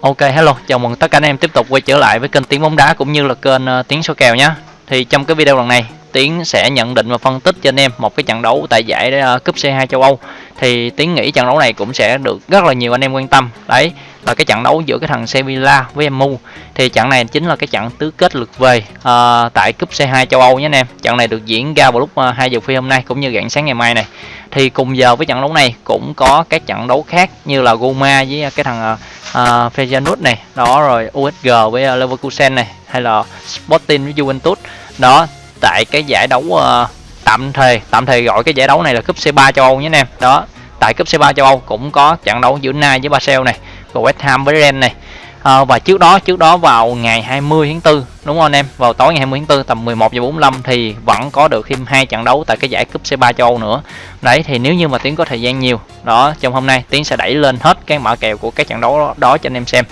Ok hello, chào mừng tất cả anh em tiếp tục quay trở lại với kênh Tiếng bóng đá cũng như là kênh uh, Tiếng số kèo nhé. Thì trong cái video lần này, Tiến sẽ nhận định và phân tích cho anh em một cái trận đấu tại giải uh, cúp C2 châu Âu. Thì Tiến nghĩ trận đấu này cũng sẽ được rất là nhiều anh em quan tâm. Đấy, là cái trận đấu giữa cái thằng Sevilla với MU. Thì trận này chính là cái trận tứ kết lượt về uh, tại cúp C2 châu Âu nhé anh em. Trận này được diễn ra vào lúc uh, 2 giờ phi hôm nay cũng như rạng sáng ngày mai này. Thì cùng giờ với trận đấu này cũng có các trận đấu khác như là Roma với cái thằng uh, uh, Feyenoord này đó rồi USG với uh, Leverkusen này hay là Sporting với Juventus. Đó tại cái giải đấu uh, tạm thời tạm thời gọi cái giải đấu này là cúp C3 châu Âu nhé anh em. Đó tại cúp C3 châu Âu cũng có trận đấu giữa Nai với Basel này rồi West Ham với Rennes này à, và trước đó trước đó vào ngày 20 tháng 4 đúng không anh em? Vào tối ngày 20 tháng 4 tầm 11 giờ 45 thì vẫn có được thêm hai trận đấu tại cái giải cúp C3 châu Âu nữa. Đấy thì nếu như mà tiến có thời gian nhiều đó trong hôm nay tiến sẽ đẩy lên hết cái mã kèo của các trận đấu đó, đó cho anh em xem.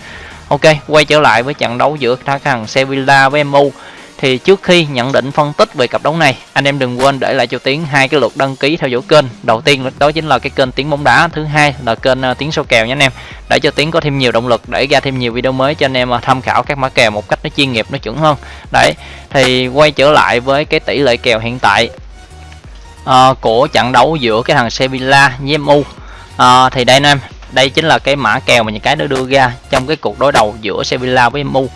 Ok quay trở lại với trận đấu giữa thằng Sevilla với MU thì trước khi nhận định phân tích về cặp đấu này anh em đừng quên để lại cho tiến hai cái lượt đăng ký theo dõi kênh. Đầu tiên đó chính là cái kênh tiếng bóng đá thứ hai là kênh ờ, tiếng số kèo nhé anh em. Để cho tiến có thêm nhiều động lực để ra thêm nhiều video mới cho anh em ờ, tham khảo các mã kèo một cách nó chuyên nghiệp nó chuẩn hơn. Đấy thì quay trở lại với cái tỷ lệ kèo hiện tại uh, của trận đấu giữa cái thằng Sevilla với MU uh, thì đây anh em đây chính là cái mã kèo mà những cái nó đưa ra trong cái cuộc đối đầu giữa Sevilla với MU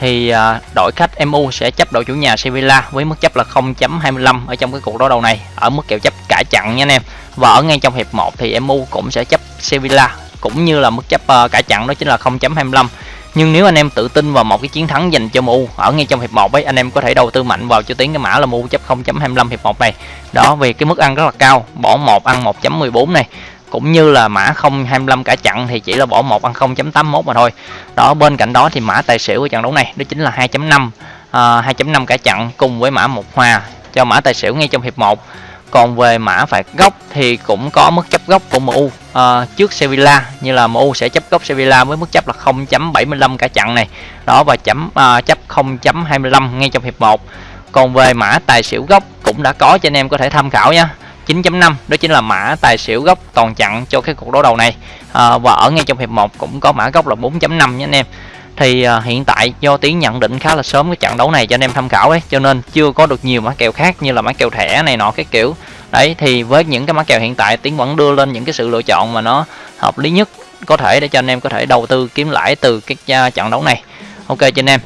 thì à, đội khách MU sẽ chấp đội chủ nhà Sevilla với mức chấp là 0.25 ở trong cái cuộc đối đầu này, ở mức kèo chấp cả chặn nha anh em. Và ở ngay trong hiệp 1 thì MU cũng sẽ chấp Sevilla, cũng như là mức chấp ờ, cả chặn đó chính là 0.25 nhưng nếu anh em tự tin vào một cái chiến thắng dành cho MU ở ngay trong hiệp 1 ấy, anh em có thể đầu tư mạnh vào cho tiếng cái mã là MU chấp 0.25 hiệp 1 này. Đó, vì cái mức ăn rất là cao, bỏ một ăn 1.14 này cũng như là mã 025 cả chặn thì chỉ là bỏ một ăn 0.81 mà thôi. Đó bên cạnh đó thì mã tài xỉu của trận đấu này đó chính là 2.5 à, 2.5 cả chặn cùng với mã một hòa cho mã tài xỉu ngay trong hiệp 1 còn về mã phạt góc thì cũng có mức chấp góc của MU uh, à, trước Sevilla như là MU sẽ chấp góc Sevilla với mức chấp là 0.75 cả chặn này. Đó và chấm uh, chấp 0.25 ngay trong hiệp 1 còn về mã tài xỉu góc cũng đã có cho anh em có thể tham khảo nha 9.5 đó chính là mã tài xỉu gốc toàn chặn cho cái cuộc đối đầu này. À, và ở ngay trong hiệp 1 cũng có mã gốc là 4.5 nhé anh em. Thì à, hiện tại do tiến nhận định khá là sớm cái trận đấu này cho anh em tham khảo ấy cho nên chưa có được nhiều mã kèo khác như là mã kèo thẻ này nọ cái kiểu. Đấy thì với những cái mã kèo hiện tại tiến vẫn đưa lên những cái sự lựa chọn mà nó hợp lý nhất có thể để cho anh em có thể đầu tư kiếm lãi từ cái trận đấu này. Ok cho anh em.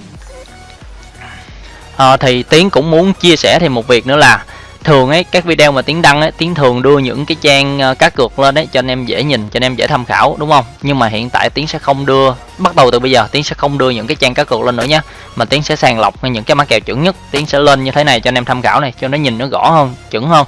À, thì tiến cũng muốn chia sẻ thêm một việc nữa là thường ấy các video mà tiến đăng ấy tiến thường đưa những cái trang ờ, cá cược lên đấy cho anh em dễ nhìn cho anh em dễ tham khảo đúng không? Nhưng mà hiện tại tiến sẽ không đưa bắt đầu từ bây giờ tiến sẽ không đưa những cái trang cá cược lên nữa nhé mà tiến sẽ sàng lọc những cái mã kèo chuẩn nhất. Tiến sẽ lên như thế này cho anh em tham khảo này cho nó nhìn nó rõ hơn chuẩn hơn.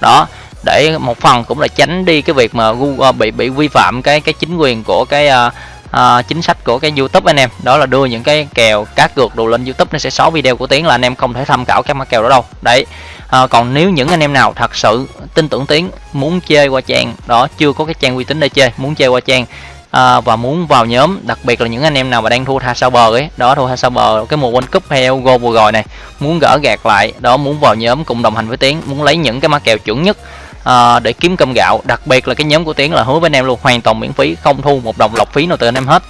Đó để một phần cũng là tránh đi cái việc mà Google ờ, bị bị vi phạm cái cái chính quyền của cái uh, à, chính sách của cái YouTube anh em. Đó là đưa những cái kèo cá cược đồ lên YouTube nó sẽ xóa video của Tiến là anh em không thể tham khảo các mã kèo đó đâu. Đấy. À, còn nếu những anh em nào thật sự tin tưởng Tiến muốn chơi qua trang đó chưa có cái trang uy tín để chơi muốn chơi qua trang à, và muốn vào nhóm đặc biệt là những anh em nào mà đang thua tha sao bờ ấy đó thua tha sao bờ cái mùa World Cup hay Euro vừa rồi này muốn gỡ gạt lại đó muốn vào nhóm cùng đồng hành với Tiến muốn lấy những cái mã kèo chuẩn nhất à, để kiếm cơm gạo đặc biệt là cái nhóm của Tiến là hứa với anh em luôn hoàn toàn miễn phí không thu một đồng lọc phí nào từ anh em hết.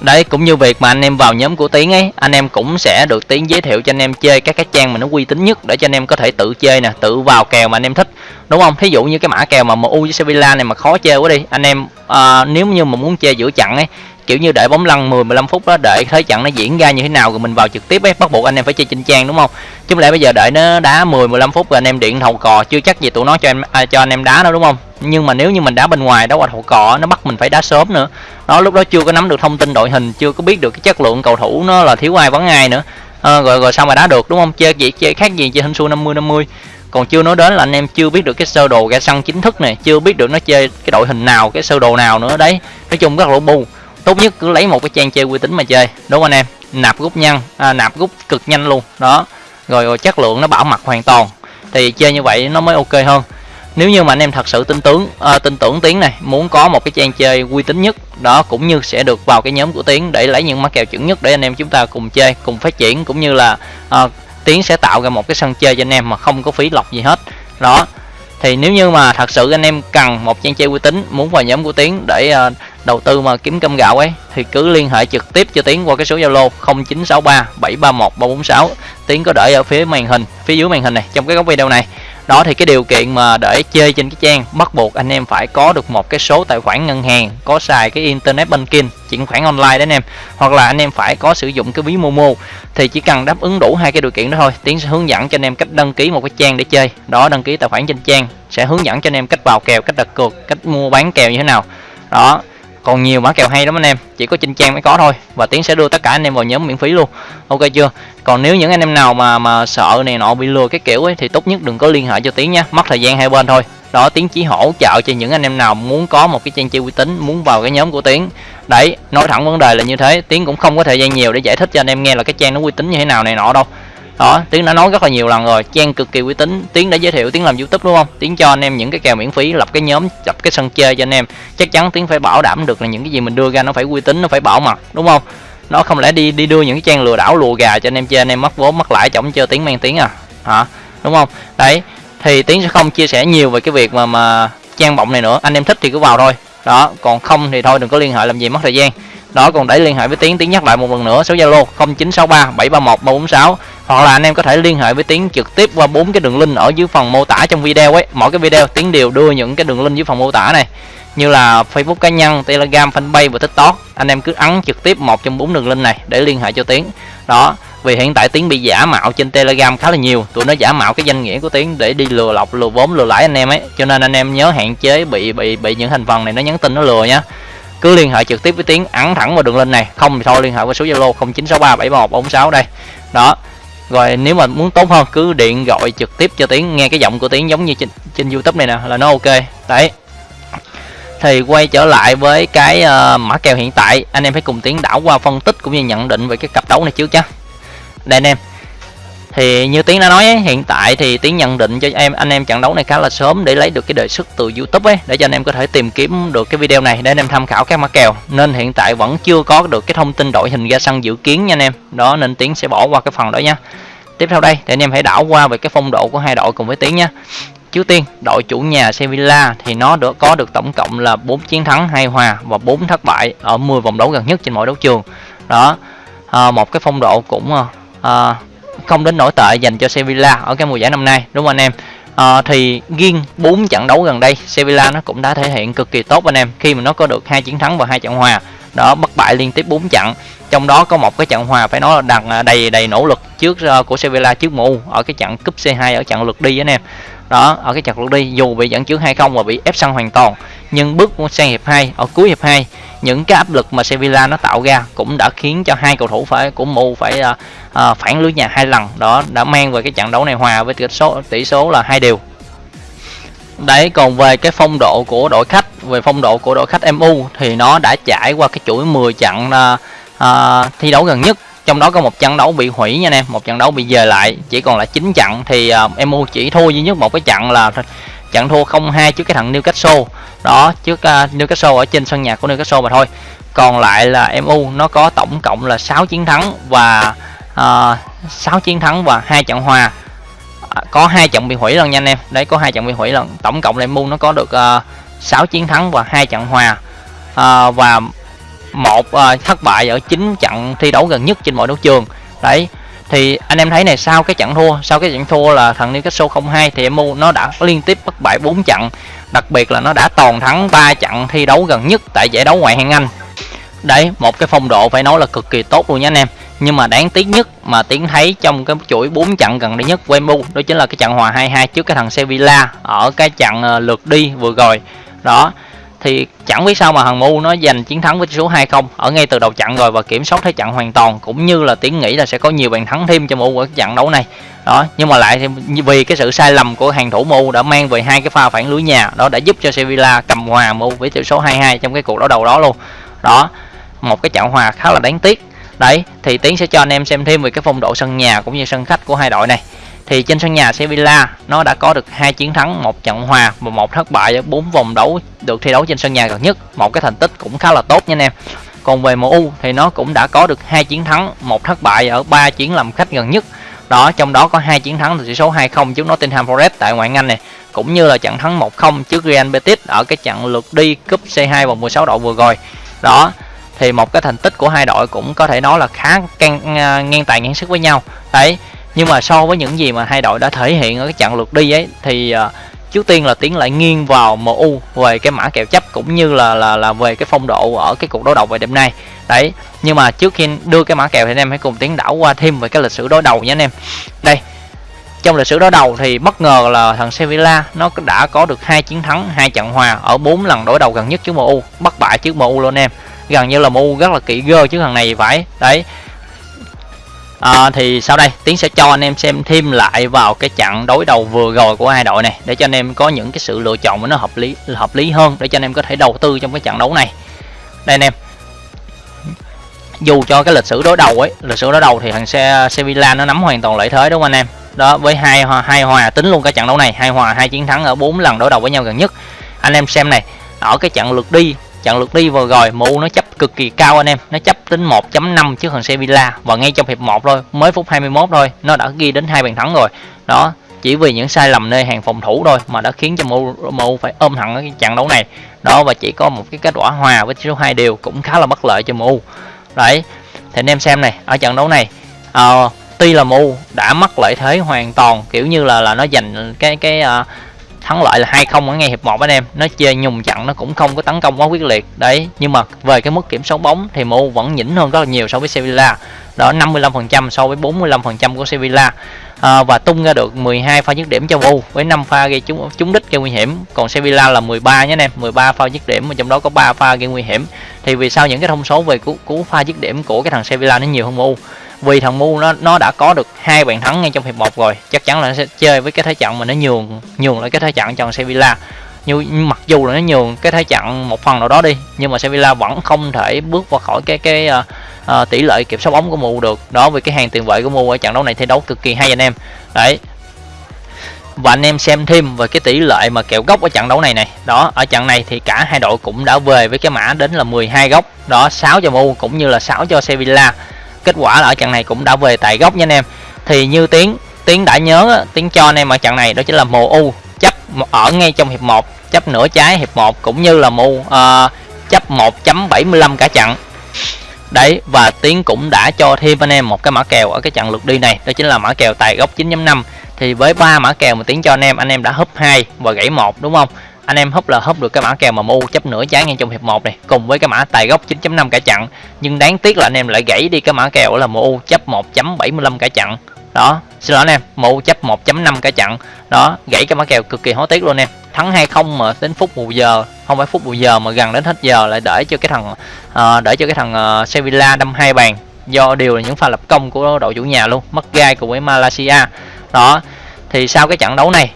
Đấy cũng như việc mà anh em vào nhóm của tiến ấy anh em cũng sẽ được tiến giới thiệu cho anh em chơi các cái trang mà nó uy tín nhất để cho anh em có thể tự chơi nè tự vào kèo mà anh em thích. Đúng không? Thí dụ như cái mã kèo mà mu với sevilla này mà khó chơi quá đi anh em à, nếu như mà muốn chơi giữa chặn ấy kiểu như để bóng lăn 10 15 phút đó để thấy trận nó diễn ra như thế nào rồi mình vào trực tiếp ấy. Bắt buộc anh em phải chơi trên trang đúng không? Chứ lẽ bây giờ đợi nó đá 10 15 phút rồi anh em điện thầu cò chưa chắc gì tụi nó cho em à, cho anh em đá đâu đúng không? Nhưng mà nếu như mình đá bên ngoài đó qua thầu cò nó bắt mình phải đá sớm nữa. Đó lúc đó chưa có nắm được thông tin đội hình chưa có biết được cái chất lượng cầu thủ nó là thiếu ai vắng ai nữa. À, rồi rồi sao mà đá được đúng không? Chơi gì chơi khác gì chơi hình xu 50 50 còn chưa nói đến là anh em chưa biết được cái sơ đồ ra sân chính thức này chưa biết được nó chơi cái đội hình nào cái sơ đồ nào nữa đấy. Nói chung rất là bu tốt nhất cứ lấy một cái trang chơi uy tín mà chơi. Đúng không anh em? Nạp rút nhanh à, nạp rút cực nhanh luôn. Đó. Rồi, rồi chất lượng nó bảo mặt hoàn toàn. Thì chơi như vậy nó mới ok hơn. Nếu như mà anh em thật sự tin tưởng à, tin tưởng tiến này muốn có một cái trang chơi uy tín nhất đó cũng như sẽ được vào cái nhóm của tiến để lấy những mã kèo chuẩn nhất để anh em chúng ta cùng chơi cùng phát triển cũng như là à, tiến sẽ tạo ra một cái sân chơi cho anh em mà không có phí lọc gì hết. Đó. Thì nếu như mà thật sự anh em cần một trang chơi uy tín muốn vào nhóm của tiến để à, đầu tư mà kiếm cơm gạo ấy, thì cứ liên hệ trực tiếp cho Tiến qua cái số Zalo 0963 731 346 Tiến có để ở phía màn hình, phía dưới màn hình này, trong cái góc video này. Đó, thì cái điều kiện mà để chơi trên cái trang, bắt buộc anh em phải có được một cái số tài khoản ngân hàng, có xài cái internet banking, chuyển khoản online đấy anh em. Hoặc là anh em phải có sử dụng cái ví momo, thì chỉ cần đáp ứng đủ hai cái điều kiện đó thôi. Tiến sẽ hướng dẫn cho anh em cách đăng ký một cái trang để chơi. Đó, đăng ký tài khoản trên trang, sẽ hướng dẫn cho anh em cách vào kèo, cách đặt cược, cách mua bán kèo như thế nào. Đó còn nhiều mã kèo hay lắm anh em, chỉ có trên trang mới có thôi, và tiến sẽ đưa tất cả anh em vào nhóm miễn phí luôn. Ok chưa? Còn nếu những anh em nào mà mà sợ này nọ bị lừa cái kiểu ấy, thì tốt nhất đừng có liên hệ cho tiến nha, mất thời gian hai bên thôi. Đó, tiến chỉ hỗ trợ cho những anh em nào muốn có một cái trang chơi uy tín, muốn vào cái nhóm của tiến. Đấy, nói thẳng vấn đề là như thế, tiến cũng không có thời gian nhiều để giải thích cho anh em nghe là cái trang nó uy tín như thế nào này nọ đâu đó tiến đã nói rất là nhiều lần rồi. Trang cực kỳ uy tín. Tiến đã giới thiệu tiến làm youtube đúng không? Tiến cho anh em những cái kèo miễn phí, lập cái nhóm, lập cái sân chơi cho anh em. Chắc chắn tiến phải bảo đảm được là những cái gì mình đưa ra nó phải uy tín, nó phải bảo mật, đúng không? Nó không lẽ đi đi đưa những cái trang lừa đảo, lùa gà cho anh em chơi, anh em mất vốn mất lãi chổng chơi tiếng mang tiếng à? Hả? Đúng không? Đấy, thì tiến sẽ không chia sẻ nhiều về cái việc mà mà trang bọng này nữa. Anh em thích thì cứ vào thôi. Đó, còn không thì thôi, đừng có liên hệ làm gì, mất thời gian đó, còn để liên hệ với tiến tiến nhắc lại một lần nữa, số zalo 0963 731 346 hoặc là anh em có thể liên hệ với tiến trực tiếp qua bốn cái đường link ở dưới phần mô tả trong video ấy. Mỗi cái video, tiến đều đưa những cái đường link dưới phần mô tả này. Như là facebook cá nhân, telegram, fanpage và tiktok. Anh em cứ ấn trực tiếp một trong bốn đường link này để liên hệ cho tiến. Đó, vì hiện tại tiến bị giả mạo trên telegram khá là nhiều. Tụi nó giả mạo cái danh nghĩa của tiến để đi lừa lọc, lừa vốn, lừa lãi anh em ấy. Cho nên anh em nhớ hạn chế bị bị bị những thành phần này nó nhắn tin, nó lừa nhá cứ liên hệ trực tiếp với tiến ấn thẳng vào đường link này. Không thì thôi liên hệ với số zalo 0963 73146 đây. Đó. Rồi nếu mà muốn tốt hơn cứ điện gọi trực tiếp cho tiến nghe cái giọng của tiến giống như trên, trên youtube này nè là nó ok. Đấy. Thì quay trở lại với cái uh, mã kèo hiện tại. Anh em hãy cùng tiến đảo qua phân tích cũng như nhận định về cái cặp đấu này trước nhé đây anh em thì như tiến đã nói ấy, hiện tại thì tiến nhận định cho em anh em trận đấu này khá là sớm để lấy được cái đề xuất từ youtube ấy để cho anh em có thể tìm kiếm được cái video này để anh em tham khảo các mã kèo. Nên hiện tại vẫn chưa có được cái thông tin đội hình ra sân dự kiến nha anh em. Đó nên tiến sẽ bỏ qua cái phần đó nha. Tiếp theo đây thì anh em hãy đảo qua về cái phong độ của hai đội cùng với tiến nha. Trước tiên đội chủ nhà Sevilla thì nó được có được tổng cộng là 4 chiến thắng hai hòa và 4 thất bại ở 10 vòng đấu gần nhất trên mỗi đấu trường. Đó à, một cái phong độ cũng à, à không đến nổi tệ dành cho Sevilla ở cái mùa giải năm nay đúng không anh em? À, thì riêng 4 trận đấu gần đây Sevilla nó cũng đã thể hiện cực kỳ tốt anh em. Khi mà nó có được hai chiến thắng và hai trận hòa đó bất bại liên tiếp 4 trận. Trong đó có một cái trận hòa phải nói là đằng à, đầy đầy nỗ lực trước ờ, của Sevilla trước MU ở cái trận cúp C2 ở trận lượt đi anh em. Đó ở cái trận lượt đi dù bị dẫn trước 2-0 và bị ép sân hoàn toàn nhưng bước sang hiệp 2 ở cuối hiệp 2 những cái áp lực mà Sevilla nó tạo ra cũng đã khiến cho hai cầu thủ phải của MU phải uh, uh, phản lưới nhà hai lần. Đó đã mang về cái trận đấu này hòa với tỷ số tỷ số là hai đều. Đấy còn về cái phong độ của đội khách về phong độ của đội khách MU thì nó đã trải qua cái chuỗi 10 trận uh, uh, thi đấu gần nhất. Trong đó có một trận đấu bị hủy nha anh em một trận đấu bị dời lại chỉ còn là 9 trận thì à, uh, MU chỉ thua duy nhất một cái trận là trận thua 0-2 trước cái thằng Newcastle. Đó trước uh, Newcastle ở trên sân nhà của Newcastle mà thôi. Còn lại là MU nó có tổng cộng là 6 chiến thắng và uh, 6 chiến thắng và hai trận hòa. Có hai trận bị hủy lần nha anh em. Đấy có hai trận bị hủy lần. Tổng cộng là MU nó có được uh, 6 chiến thắng và hai trận hòa. À, và một à, thất bại ở 9 trận thi đấu gần nhất trên mọi đấu trường. Đấy thì anh em thấy này sau cái trận thua sau cái trận thua là thằng Newcastle 02 thì MU nó đã liên tiếp bất bại 4 trận. Đặc biệt là nó đã toàn thắng 3 trận thi đấu gần nhất tại giải đấu ngoại hạng Anh. Đấy một cái phong độ phải nói là cực kỳ tốt luôn nha anh em. Nhưng mà đáng tiếc nhất mà tiến thấy trong cái chuỗi 4 trận gần đây nhất của MU đó chính là cái trận hòa 2-2 trước cái thằng Sevilla ở cái trận à, lượt đi vừa rồi đó, thì chẳng biết sao mà thằng MU nó giành chiến thắng với số 2-0 ở ngay từ đầu trận rồi và kiểm soát thế trận hoàn toàn, cũng như là tiến nghĩ là sẽ có nhiều bàn thắng thêm cho MU ở trận đấu này. Đó, nhưng mà lại thì vì cái sự sai lầm của hàng thủ MU đã mang về hai cái pha phản lưới nhà, đó đã giúp cho Sevilla cầm hòa MU với tỷ số 2-2 trong cái cuộc đấu đầu đó luôn. Đó, một cái trận hòa khá là đáng tiếc. Đấy, thì tiến sẽ cho anh em xem thêm về cái phong độ sân nhà cũng như sân khách của hai đội này thì trên sân nhà Sevilla nó đã có được hai chiến thắng một trận hòa và một thất bại ở bốn vòng đấu được thi đấu trên sân nhà gần nhất. Một cái thành tích cũng khá là tốt nha anh em. Còn về MU thì nó cũng đã có được hai chiến thắng một thất bại ở ba chiến làm khách gần nhất. Đó trong đó có hai chiến thắng từ tỷ số 2-0 trước Nottingham Forest tại ngoại hạng Anh này cũng như là trận thắng 1-0 trước Real Betis ở cái trận lượt đi cúp C2 vòng 16 đội vừa rồi. Đó thì một cái thành tích của hai đội cũng có thể nói là khá ngang, à, ngang tài ngang sức với nhau. Đấy nhưng mà so với những gì mà hai đội đã thể hiện ở cái trận lượt đi ấy thì à, uh, trước tiên là tiến lại nghiêng vào MU về cái mã kèo chấp cũng như là là là về cái phong độ ở cái cuộc đối đầu về đêm nay. Đấy nhưng mà trước khi đưa cái mã kèo thì anh em hãy cùng tiến đảo qua thêm về cái lịch sử đối đầu nhé anh em. Đây trong lịch sử đối đầu thì bất ngờ là thằng Sevilla nó đã có được hai chiến thắng hai trận hòa ở bốn lần đối đầu gần nhất trước MU bất bại trước MU luôn em. Gần như là MU rất là kỹ gơ chứ thằng này phải. Đấy à, thì sau đây tiến sẽ cho anh em xem thêm lại vào cái trận đối đầu vừa rồi của hai đội này để cho anh em có những cái sự lựa chọn mà nó hợp lý hợp lý hơn để cho anh em có thể đầu tư trong cái trận đấu này. Đây anh em. Dù cho cái lịch sử đối đầu ấy lịch sử đối đầu thì thằng xe Sevilla nó nắm hoàn toàn lợi thế đúng không anh em? Đó với hai hai hòa tính luôn cái trận đấu này hai hòa hai chiến thắng ở bốn lần đối đầu với nhau gần nhất. Anh em xem này ở cái trận lượt đi trận lượt đi vừa rồi MU nó chấp cực kỳ cao anh em. Nó chấp tính 1.5 trước thằng Sevilla và ngay trong hiệp 1 thôi. Mới phút 21 thôi nó đã ghi đến hai bàn thắng rồi. Đó chỉ vì những sai lầm nơi hàng phòng thủ thôi mà đã khiến cho MU, MU phải ôm hẳn cái trận đấu này. Đó và chỉ có một cái kết quả hòa với số hai điều cũng khá là bất lợi cho MU đấy thì anh em xem này ở trận đấu này uh, tuy là MU đã mất lợi thế hoàn toàn kiểu như là là nó giành cái cái uh, thắng lợi là hai không ở ngay hiệp 1 anh em. Nó chơi nhùng chặn nó cũng không có tấn công quá quyết liệt. Đấy nhưng mà về cái mức kiểm soát bóng thì MU vẫn nhỉnh hơn rất là nhiều so với Sevilla. Đó 55% so với 45% của Sevilla. À, và tung ra được 12 pha dứt điểm cho MU với 5 pha gây trúng trúng đích gây nguy hiểm. Còn Sevilla là 13 nhé anh em 13 pha dứt điểm mà trong đó có 3 pha gây nguy hiểm. Thì vì sao những cái thông số về cú, cú pha dứt điểm của cái thằng Sevilla nó nhiều hơn MU vì thằng Mu nó nó đã có được hai bàn thắng ngay trong hiệp 1 rồi. Chắc chắn là nó sẽ chơi với cái thế trận mà nó nhường nhường lại cái thế trận cho Sevilla. Như mặc dù là nó nhường cái thế trận một phần nào đó đi nhưng mà Sevilla vẫn không thể bước qua khỏi cái cái uh, uh, tỷ lệ kiểm soát bóng của Mu được. Đó vì cái hàng tiền vệ của Mu ở trận đấu này thi đấu cực kỳ hay anh em. Đấy. Và anh em xem thêm về cái tỷ lệ mà kẹo gốc ở trận đấu này này. Đó ở trận này thì cả hai đội cũng đã về với cái mã đến là 12 góc. Đó 6 cho Mu cũng như là 6 cho Sevilla kết quả là ở trận này cũng đã về tại góc nha anh em. Thì như tiến tiến đã nhớ tiến cho anh em ở trận này đó chính là mù u. Chấp ở ngay trong hiệp 1 chấp nửa trái hiệp 1 cũng như là mù uh, ờ, chấp 1.75 cả trận. Đấy và tiến cũng đã cho thêm anh em một cái mã kèo ở cái trận lượt đi này đó chính là mã kèo tài góc 9.5 thì với ba mã kèo mà tiến cho anh em anh em đã húp hai và gãy một đúng không? Anh em húp là húp được cái mã kèo mà mu chấp nửa trái ngay trong hiệp 1 này cùng với cái mã tài gốc 9.5 cả chặn. Nhưng đáng tiếc là anh em lại gãy đi cái mã kèo là mu chấp 1.75 cả chặn. Đó xin lỗi anh em mu chấp 1.5 cả chặn. Đó gãy cái mã kèo cực kỳ hối tiếc luôn em. Thắng hay không mà đến phút bù giờ không phải phút bù giờ mà gần đến hết giờ lại để cho cái thằng uh, để cho cái thằng uh, Sevilla đâm hai bàn. Do đều là những pha lập công của đội chủ nhà luôn mất gai cùng với Malaysia. Đó thì sau cái trận đấu này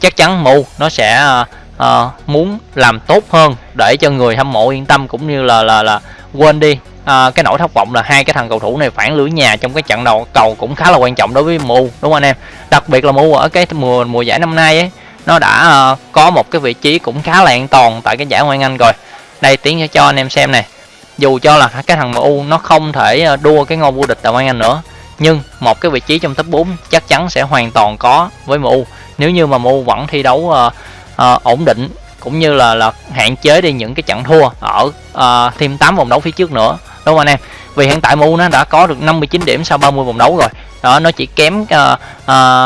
chắc chắn mu nó sẽ uh, uh, muốn làm tốt hơn để cho người hâm mộ yên tâm cũng như là là là quên đi. Uh, cái nỗi thất vọng là hai cái thằng cầu thủ này phản lưới nhà trong cái trận đầu cầu cũng khá là quan trọng đối với mu đúng không anh em? Đặc biệt là mu ở cái mùa mùa giải năm nay ấy nó đã uh, có một cái vị trí cũng khá là an toàn tại cái giải ngoại anh rồi. Đây tiến sẽ cho anh em xem này. Dù cho là cái thằng MU nó không thể đua cái ngôi vô địch tại ngoại anh nữa nhưng một cái vị trí trong top 4 chắc chắn sẽ hoàn toàn có với MU. Nếu như mà MU vẫn thi đấu uh, ổn định cũng như là là hạn chế đi những cái trận thua ở uh, thêm 8 vòng đấu phía trước nữa. Đúng không anh em? Vì hiện tại MU nó đã có được 59 điểm sau 30 vòng đấu rồi. Đó nó chỉ kém uh, uh,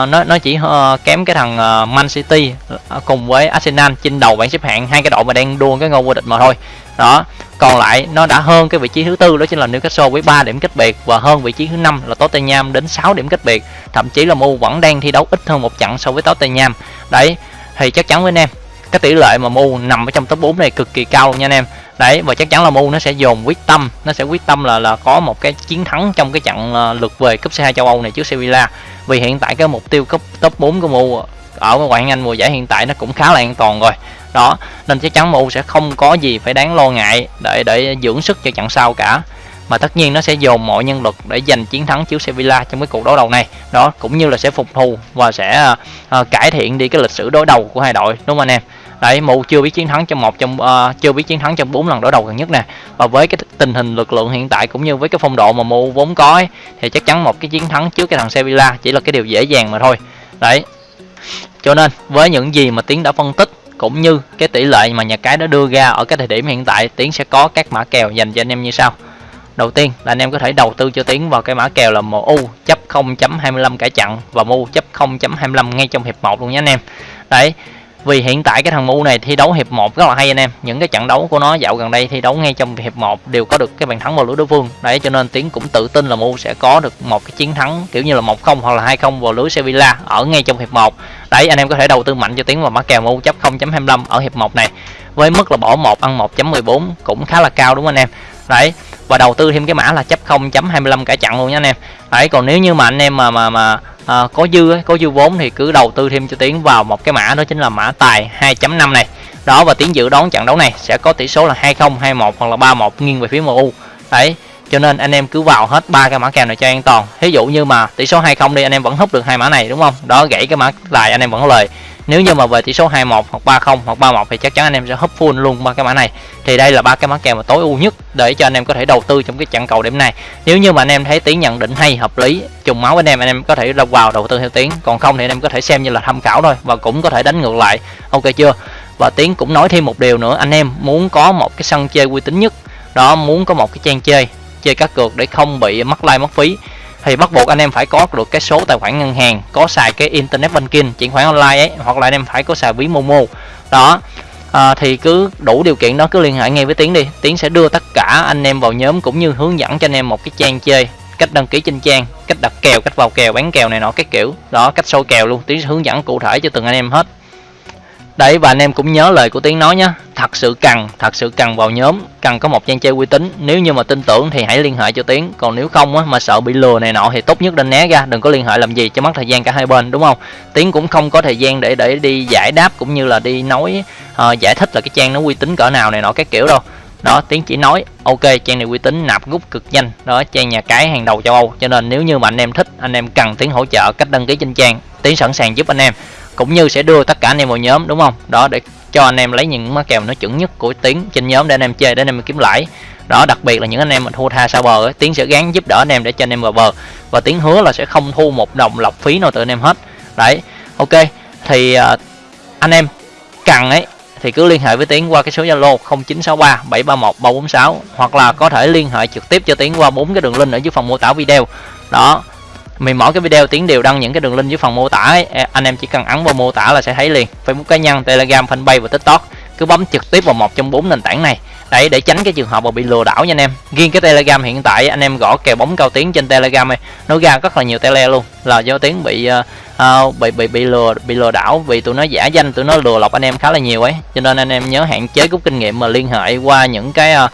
nó nó chỉ uh, kém cái thằng uh, Man City uh, cùng với Arsenal trên đầu bảng xếp hạng. Hai cái đội mà đang đua cái ngôi vô địch mà thôi. Đó còn lại nó đã hơn cái vị trí thứ tư đó chính là Newcastle với 3 điểm cách biệt và hơn vị trí thứ năm là Tottenham đến 6 điểm cách biệt. Thậm chí là MU vẫn đang thi đấu ít hơn một trận so với Tottenham. Đấy thì chắc chắn với anh em, cái tỷ lệ mà mu nằm ở trong top 4 này cực kỳ cao nha anh em. Đấy, và chắc chắn là mu nó sẽ dồn quyết tâm, nó sẽ quyết tâm là là có một cái chiến thắng trong cái trận ờ, lượt về cúp C2 châu Âu này trước Sevilla. Vì hiện tại cái mục tiêu cấp, top 4 của mu ở ngoại hạng Anh mùa giải hiện tại nó cũng khá là an toàn rồi. Đó, nên chắc chắn mu sẽ không có gì phải đáng lo ngại để để dưỡng sức cho trận sau cả mà tất nhiên nó sẽ dồn mọi nhân lực để giành chiến thắng trước Sevilla trong cái cuộc đối đầu này. Đó cũng như là sẽ phục thù và sẽ uh, cải thiện đi cái lịch sử đối đầu của hai đội đúng không anh em? Đấy mụ chưa biết chiến thắng trong một trong uh, chưa biết chiến thắng trong bốn lần đối đầu gần nhất nè. Và với cái tình hình lực lượng hiện tại cũng như với cái phong độ mà mụ vốn có ấy, thì chắc chắn một cái chiến thắng trước cái thằng Sevilla chỉ là cái điều dễ dàng mà thôi. Đấy. Cho nên với những gì mà tiến đã phân tích cũng như cái tỷ lệ mà nhà cái đã đưa ra ở cái thời điểm hiện tại tiến sẽ có các mã kèo dành cho anh em như sau đầu tiên, là anh em có thể đầu tư cho tiến vào cái mã kèo là MU chấp 0.25 cải chặn và MU chấp 0.25 ngay trong hiệp 1 luôn nhé anh em. Đấy, vì hiện tại cái thằng MU này thi đấu hiệp 1 rất là hay anh em. Những cái trận đấu của nó dạo gần đây thi đấu ngay trong hiệp 1 đều có được cái bàn thắng vào lưới đối phương. Đấy, cho nên tiến cũng tự tin là MU sẽ có được một cái chiến thắng kiểu như là 1-0 hoặc là 2-0 vào lưới Sevilla ở ngay trong hiệp 1 đấy, anh em có thể đầu tư mạnh cho tiến vào mã kèo MU chấp 0.25 ở hiệp 1 này. Với mức là bỏ 1 ăn 1.14 cũng khá là cao đúng không anh em? Đấy và đầu tư thêm cái mã là chấp 0.25 cả chặn luôn nha anh em. Đấy còn nếu như mà anh em mà mà mà à, có dư ấy, có dư vốn thì cứ đầu tư thêm cho tiến vào một cái mã đó chính là mã tài 2.5 này. Đó và tiến dự đoán trận đấu này sẽ có tỷ số là 20 21 hoặc là 31 nghiêng về phía MU đấy cho nên anh em cứ vào hết ba cái mã kèo này cho an toàn. Ví dụ như mà tỷ số 20 đi, anh em vẫn hút được hai mã này, đúng không? Đó, gãy cái mã tài anh em vẫn có lời. Nếu như mà về tỷ số 21 hoặc 30 hoặc 31 thì chắc chắn anh em sẽ hấp full luôn ba cái mã này. Thì đây là ba cái mã kèo mà tối ưu nhất để cho anh em có thể đầu tư trong cái trận cầu điểm này. Nếu như mà anh em thấy tiếng nhận định hay, hợp lý, trùng máu với anh em anh em có thể vào đầu tư theo tiếng. Còn không thì anh em có thể xem như là tham khảo thôi và cũng có thể đánh ngược lại. Ok chưa? Và tiếng cũng nói thêm một điều nữa, anh em muốn có một cái sân chơi uy tín nhất. Đó, muốn có một cái trang chơi chơi cá cược để không bị mất like mất phí. Thì bắt buộc anh em phải có được cái số tài khoản ngân hàng có xài cái internet banking chuyển khoản online ấy hoặc là anh em phải có xài ví momo. Đó. À, thì cứ đủ điều kiện đó cứ liên hệ ngay với tiến đi. Tiến sẽ đưa tất cả anh em vào nhóm cũng như hướng dẫn cho anh em một cái trang chơi cách đăng ký trên trang cách đặt kèo cách vào kèo bán kèo này nọ cái kiểu. Đó cách sâu kèo luôn tiến hướng dẫn cụ thể cho từng anh em hết đấy và anh em cũng nhớ lời của tiến nói nhé thật sự cần thật sự cần vào nhóm cần có một trang chơi uy tín. Nếu như mà tin tưởng thì hãy liên hệ cho tiến. Còn nếu không á, mà sợ bị lừa này nọ thì tốt nhất nên né ra đừng có liên hệ làm gì cho mất thời gian cả hai bên đúng không? Tiến cũng không có thời gian để để đi giải đáp cũng như là đi nói uh, giải thích là cái trang nó uy tín cỡ nào này nọ các kiểu đâu. Đó tiến chỉ nói ok trang này uy tín nạp rút cực nhanh. Đó trang nhà cái hàng đầu châu âu. Cho nên nếu như mà anh em thích anh em cần tiến hỗ trợ cách đăng ký trên trang. Tiến sẵn sàng giúp anh em cũng như sẽ đưa tất cả anh em vào nhóm đúng không? Đó để cho anh em lấy những má kèo nó chuẩn nhất của tiếng trên nhóm để anh em chơi để anh em kiếm lãi. Đó đặc biệt là những anh em mà thua tha xa bờ ấy, tiến sẽ gắng giúp đỡ anh em để cho anh em vào bờ. Và tiến hứa là sẽ không thu một đồng lọc phí nào từ anh em hết. Đấy ok. Thì uh, anh em cần ấy thì cứ liên hệ với tiến qua cái số zalo 0963 731 346 hoặc là có thể liên hệ trực tiếp cho tiến qua bốn cái đường link ở dưới phần mô tả video. Đó mình mỗi cái video tiếng đều đăng những cái đường link dưới phần mô tả ấy. anh em chỉ cần ấn vào mô tả là sẽ thấy liền. Facebook cá nhân telegram fanpage và tiktok. Cứ bấm trực tiếp vào một trong bốn nền tảng này. Đấy để tránh cái trường hợp mà bị lừa đảo nha anh em. Riêng cái telegram hiện tại anh em gõ kèo bóng cao tiếng trên telegram này nó ra rất là nhiều tele luôn. Là do tiếng bị uh, bị bị bị lừa bị lừa đảo vì tụi nó giả danh tụi nó lừa lọc anh em khá là nhiều ấy. Cho nên anh em nhớ hạn chế rút kinh nghiệm mà liên hệ qua những cái uh,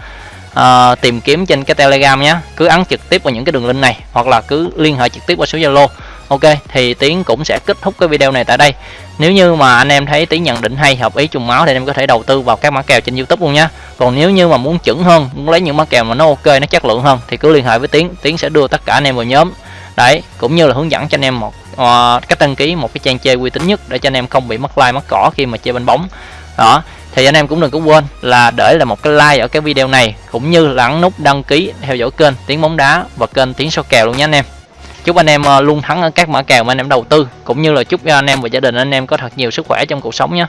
uh, tìm kiếm trên cái telegram nhé cứ ấn trực tiếp vào những cái đường link này hoặc là cứ liên hệ trực tiếp qua số zalo. Ok thì tiến cũng sẽ kết thúc cái video này tại đây. Nếu như mà anh em thấy tiến nhận định hay hợp ý trùng máu thì anh em có thể đầu tư vào các mã kèo trên youtube luôn nhé còn nếu như mà muốn chuẩn hơn muốn lấy những mã kèo mà nó ok nó chất lượng hơn thì cứ liên hệ với tiến. Tiến sẽ đưa tất cả anh em vào nhóm. Đấy cũng như là hướng dẫn cho anh em một uh, cách đăng ký một cái trang chơi uy tín nhất để cho anh em không bị mất like mất cỏ khi mà chơi bên bóng. Đó thì anh em cũng đừng có quên là để là một cái like ở cái video này, cũng như là ấn nút đăng ký theo dõi kênh tiếng bóng đá và kênh tiếng số kèo luôn nhé anh em. Chúc anh em ờ, luôn thắng ở các mã kèo mà anh em đầu tư, cũng như là chúc cho anh em và gia đình anh em có thật nhiều sức khỏe trong cuộc sống nhé.